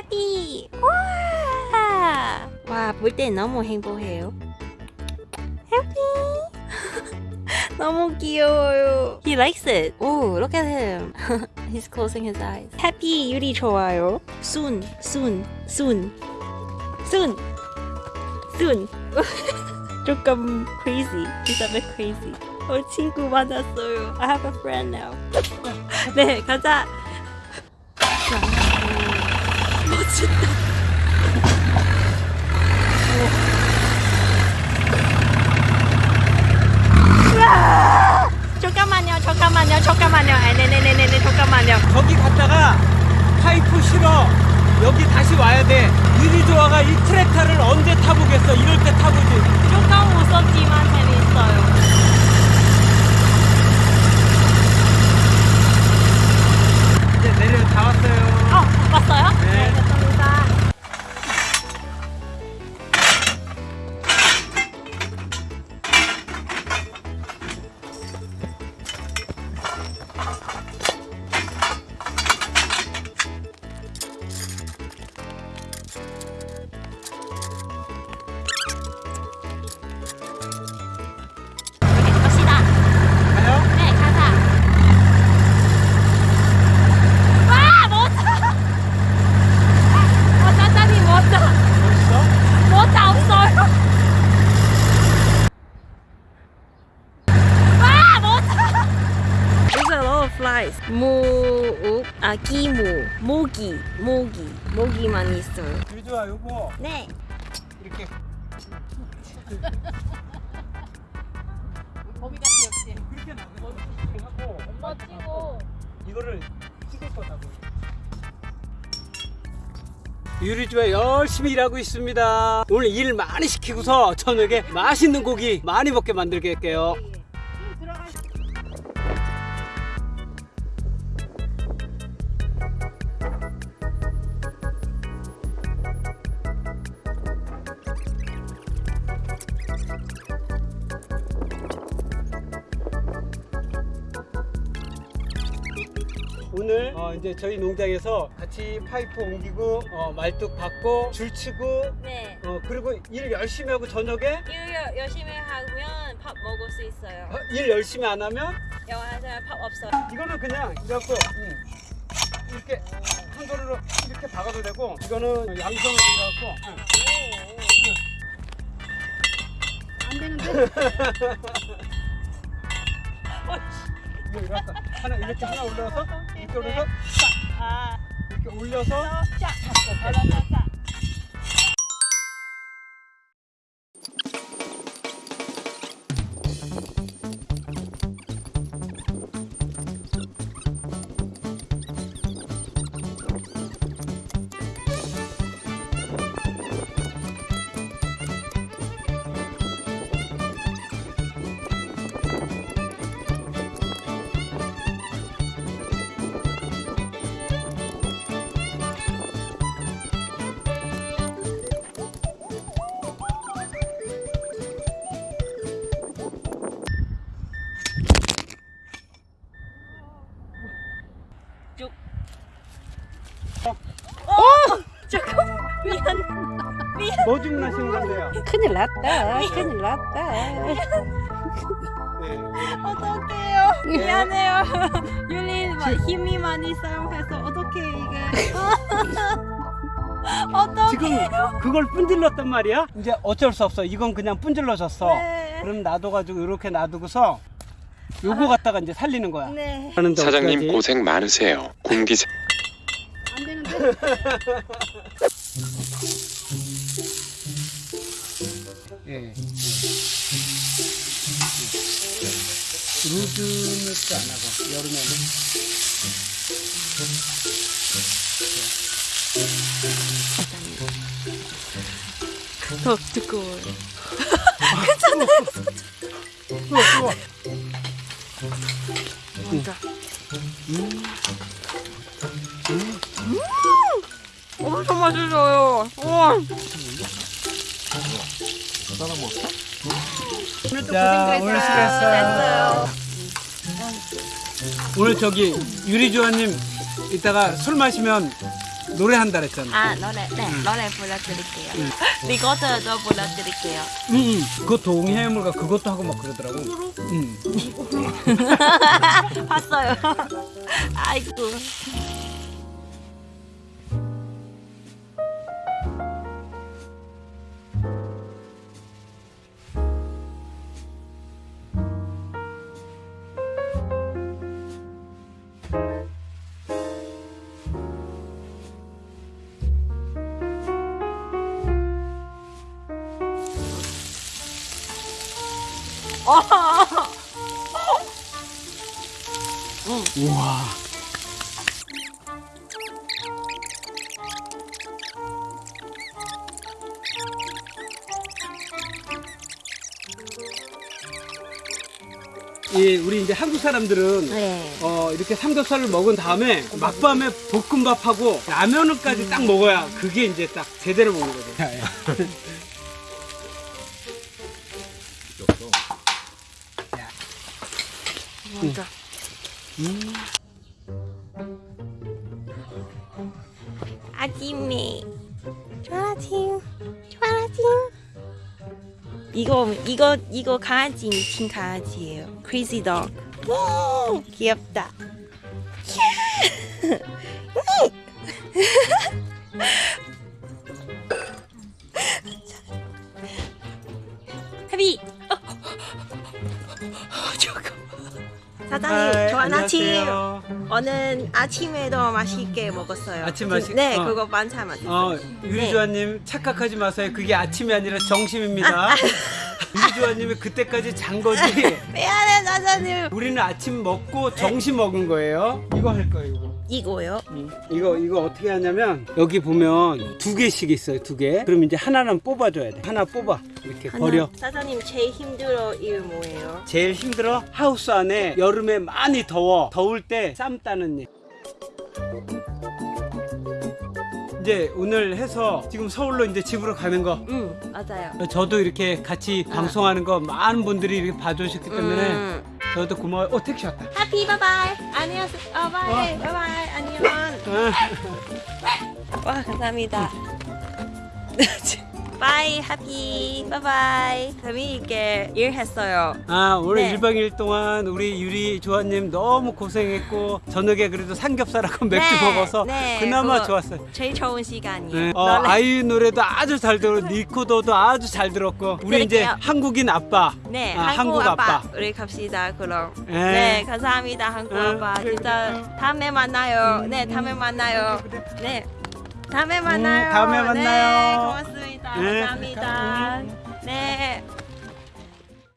해피 와! 와, 볼 때 너무 행복해요. 해피 너무 귀여워요. He likes it. Oh, look at him. He's closing his eyes. Happy 유리 좋아요. Soon, soon, soon, soon, soon. 조금 crazy. He's a bit crazy. 어, 친구 만났어요. I have a friend now. 네, 가자. 멋있다. 우와! 잠깐만요, 잠깐만요, 잠깐만요. 아, 네네네네, 잠깐만요. 거기 갔다가 파이프 실어 여기 다시 와야 돼 유리 조아가 이 트랙터를 언제 타보겠어 이럴 때 타보지 조금 무섭지만 재밌어요. 이제 내려 다 왔어요 아, 기모, 모기, 모기, 모기만 있어요. 유리 조아 요거 네. 이렇게 거미 같아 역시. 그렇게 나가고 멋지고. 이거를 찍을 거다고 유리 조아 열심히 일하고 있습니다 오늘 일 많이 시키고서 저녁에 맛있는 고기 많이 먹게 만들게 할게요 오늘 어, 이제 저희 농장에서 같이 파이프 옮기고 어, 말뚝 받고 줄 치고 네. 어, 그리고 일 열심히 하고 저녁에 일 열심히 하면 밥 먹을 수 있어요. 어, 일 열심히 안 하면 영화에서 밥 없어요. 이거는 그냥 이래갖고 음, 이렇게 한 손으로 이렇게 박아도 되고 이거는 이래갖고 음. 안 되는데. 이거 하나 이렇게 하나 올려서 이렇게 올려서 아, 이렇게 올려서 자, 뭐 주문하시는 건데요? 큰일 났다. 큰일 났다. 네. 어떡해요. 미안해요. 윤리 마- 힘이 많이 사용해서 어떻게 이게. 어떡해. 지금 그걸 분질렀단 말이야? 이제 어쩔 수 없어. 이건 그냥 분질러졌어. 네. 그럼 놔둬가지고 이렇게 놔두고서 요거 갖다가 이제 살리는 거야. 네. 사장님 어떡하지? 고생 많으세요. 공기세 안 되는데. 예. 루즈는 안 하고 여름에는 더 두꺼워요. 좋아 좋아. 뭔가. 엄청 맛있어요. 우와. 오늘도 자, 고생했어요. 오늘 수고했어요. 됐어요. 오늘 저기 유리조아님 이따가 술 마시면 노래한다 그랬잖아. 아 노래 네 노래 불러드릴게요. 응. 리거드도 불러드릴게요. 응, 응. 그거 동해물과 그것도 하고 막 그러더라고. 응. 봤어요. 아이고. 우와. 이 우리 이제 한국 사람들은 네. 어, 이렇게 삼겹살을 먹은 다음에 막밤에 볶음밥하고 라면을까지 딱 먹어야 그게 이제 딱 제대로 먹는 거죠. 먼저. 아침에 좋은 아침 좋은 아침 이거 이거 이거 강아지 미친 강아지예요 crazy dog 음, 귀엽다 해비 어, 잠깐만 사장님 좋은 아침 안녕하세요. 오늘 아침에도 맛있게 먹었어요. 아침 맛있- 네, 어. 그거 반찬 맛있어요. 어, 유리조아님 착각하지 마세요. 그게 아침이 아니라 정심입니다. 유리조아님이 그때까지 잔 거지. 미안해, 사장님. 우리는 아침 먹고 정심 먹은 거예요. 이거 할 거예요. 이거. 이거요? 이거 이거 어떻게 하냐면 여기 보면 두 개씩 있어요. 두 개. 그럼 이제 하나는 뽑아줘야 돼. 하나 뽑아. 이렇게 하나. 버려. 사장님 제일 힘들어 이거 뭐예요? 제일 힘들어 하우스 안에 여름에 많이 더워 더울 때 쌈 따는 일 이제 오늘 해서 지금 서울로 이제 집으로 가는 거 응, 맞아요. 저도 이렇게 같이 방송하는 거 많은 분들이 이렇게 봐주셨기 때문에 음. 저도 고마워요 어 택시 왔다 해피 bye bye. 안녕하세요. 어, bye. Bye bye. 안녕. 아, 와, 감사합니다. bye, 해피. Bye bye. 재미있게 일했어요. 아 오늘 네. 1박 2일 동안 우리 유리 조아님 너무 고생했고 저녁에 그래도 삼겹살하고 맥주 네, 먹어서 네, 그나마 좋았어요 제일 좋은 시간이에요. 네. 어, 아이유 노래도 아주 잘 들었고 니코도도 아주 잘 들었고 우리 이제 들을게요. 한국인 아빠 네, 아, 한국, 한국 아빠. 아빠. 우리 갑시다 그럼. 네. 네, 감사합니다 한국 네, 아빠. 그래, 진짜 그래. 다음에 만나요. 네, 다음에 만나요. 네, 다음에 음, 만나요. 음, 다음에 만나요. 네, 고맙습니다. 네, 감사합니다. 감사합니다. 네.